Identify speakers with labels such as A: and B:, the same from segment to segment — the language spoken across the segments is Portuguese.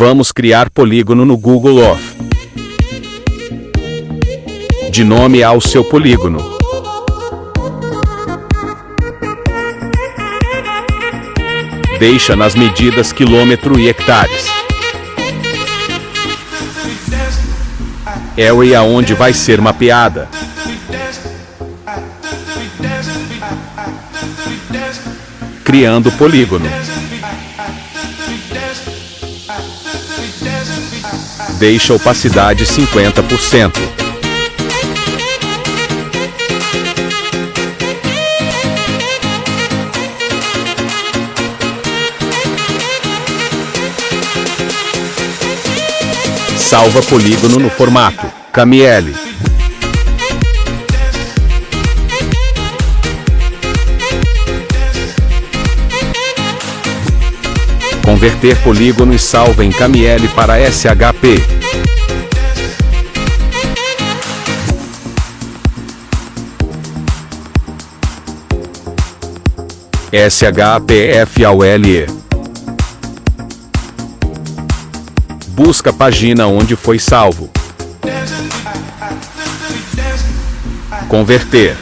A: Vamos criar polígono no Google Off. De nome ao seu polígono. Deixa nas medidas quilômetro e hectares. É o e aonde vai ser mapeada. Criando polígono. Deixa opacidade 50%. Salva polígono no formato KML. Converter polígono e salva em KML para SHP. SHPFAULE Busca a página onde foi salvo. Converter.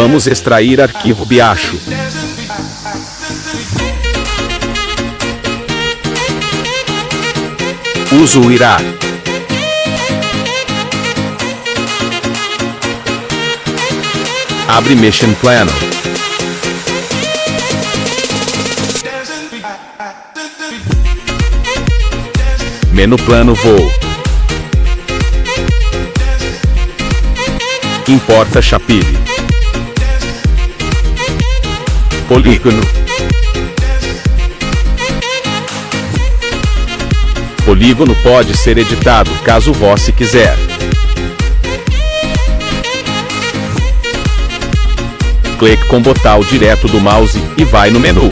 A: Vamos extrair arquivo Biacho. Uso irá. Abre Mission Plano. Menu Plano Voo. Importa Chapile. Polígono. Polígono pode ser editado caso você quiser. clique com botão direto do mouse e vai no menu.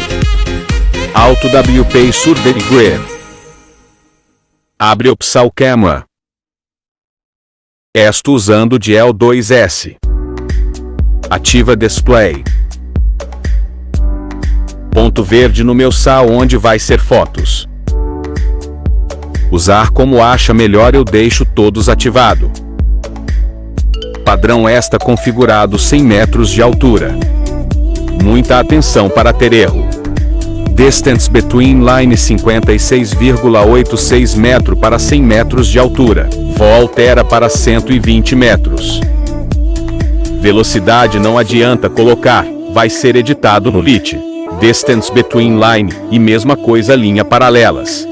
A: Auto WP Survey Grid. Abre opção Camera. Estou usando de L2S. Ativa Display. Ponto verde no meu sal onde vai ser fotos. Usar como acha melhor eu deixo todos ativado padrão esta configurado 100 metros de altura. Muita atenção para ter erro. Distance between line 56,86 metro para 100 metros de altura. Vó altera para 120 metros. Velocidade não adianta colocar, vai ser editado no lit. Distance between line, e mesma coisa linha paralelas.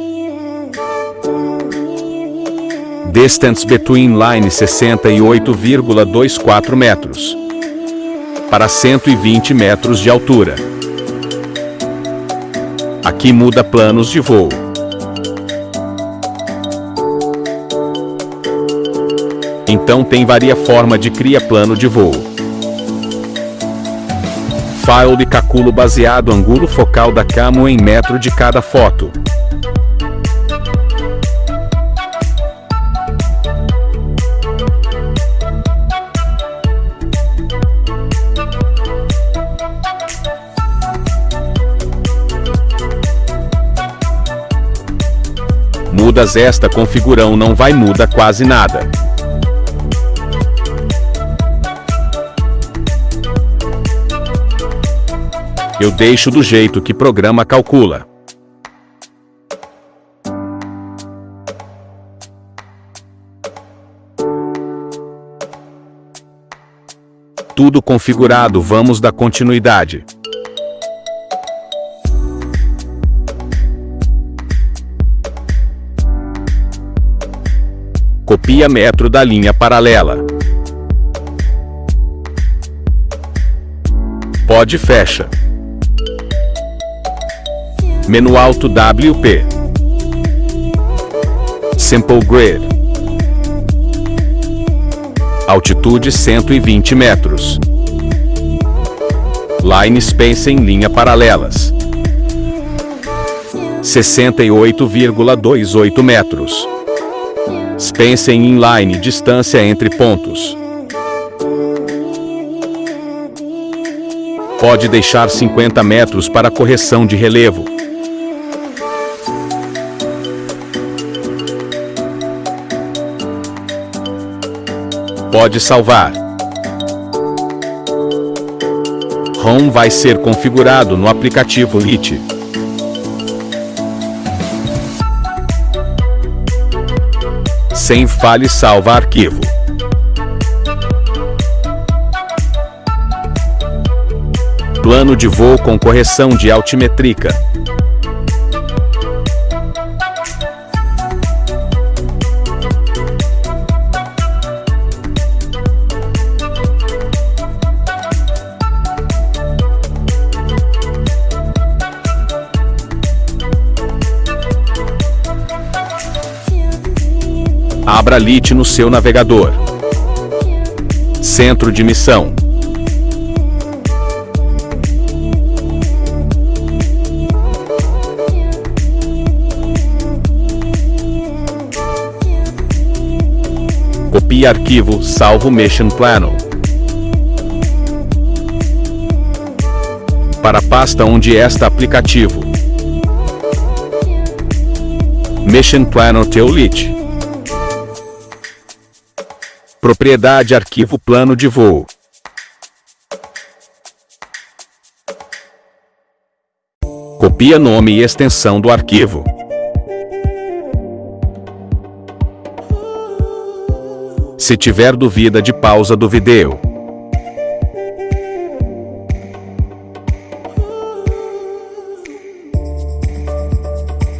A: Distance between line 68,24 metros. Para 120 metros de altura. Aqui muda planos de voo. Então tem varia forma de cria plano de voo. File de calculo baseado ângulo focal da camo em metro de cada foto. mudas esta configurão não vai muda quase nada. Eu deixo do jeito que programa calcula. Tudo configurado vamos dar continuidade. Copia metro da linha paralela. Pode fecha. Menu alto WP. Simple Grid. Altitude 120 metros. Line em linha paralelas. 68,28 metros. Spacing inline distância entre pontos. Pode deixar 50 metros para correção de relevo. Pode salvar. ROM vai ser configurado no aplicativo LIT. Sem fale salva arquivo. Plano de voo com correção de altimétrica. Abra LIT no seu navegador. Centro de missão. Copie arquivo salvo Mission Plano. Para a pasta onde está aplicativo. Mission Plano Teolit. Propriedade Arquivo Plano de Voo. Copia nome e extensão do arquivo. Se tiver dúvida de pausa do vídeo.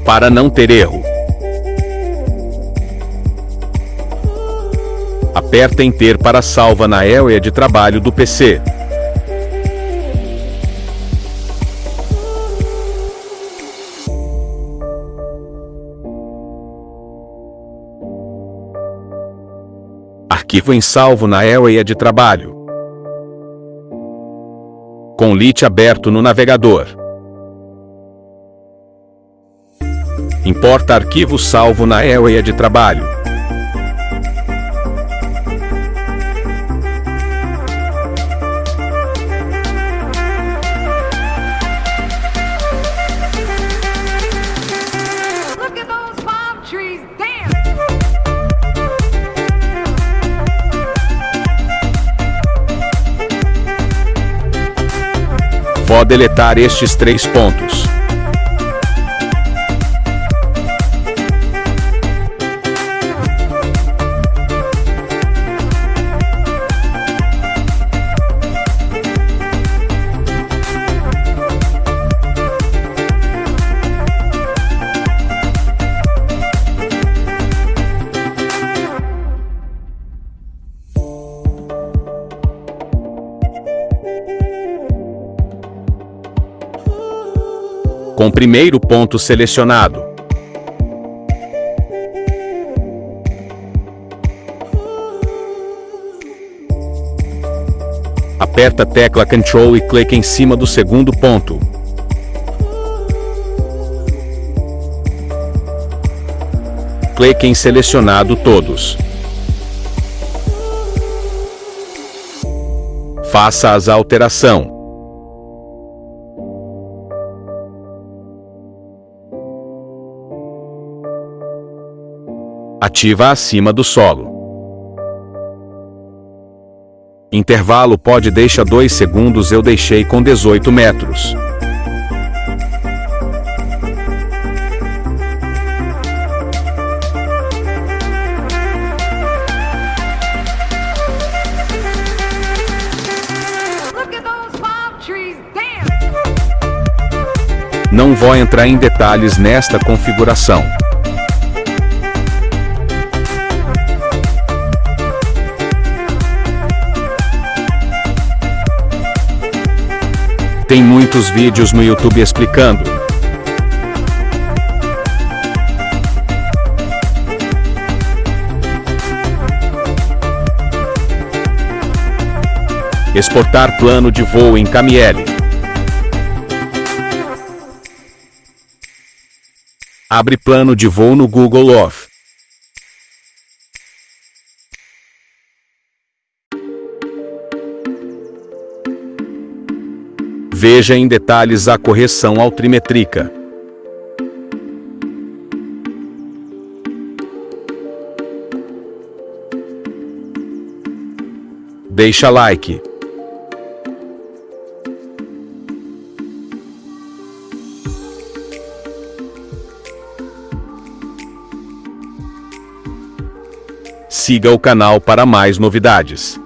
A: Para não ter erro. Aperta Enter para salva na área de trabalho do PC. Arquivo em salvo na área de trabalho. Com LIT aberto no navegador. Importa arquivo salvo na área de trabalho. Vou deletar estes três pontos. Com primeiro ponto selecionado. Aperta a tecla Ctrl e clique em cima do segundo ponto. Clique em Selecionado todos. Faça as alteração. Ativa acima do solo. Intervalo pode deixar 2 segundos eu deixei com 18 metros. Não vou entrar em detalhes nesta configuração. Tem muitos vídeos no YouTube explicando. Exportar plano de voo em KML. Abre plano de voo no Google Off. Veja em detalhes a correção altimétrica. Deixa like. Siga o canal para mais novidades.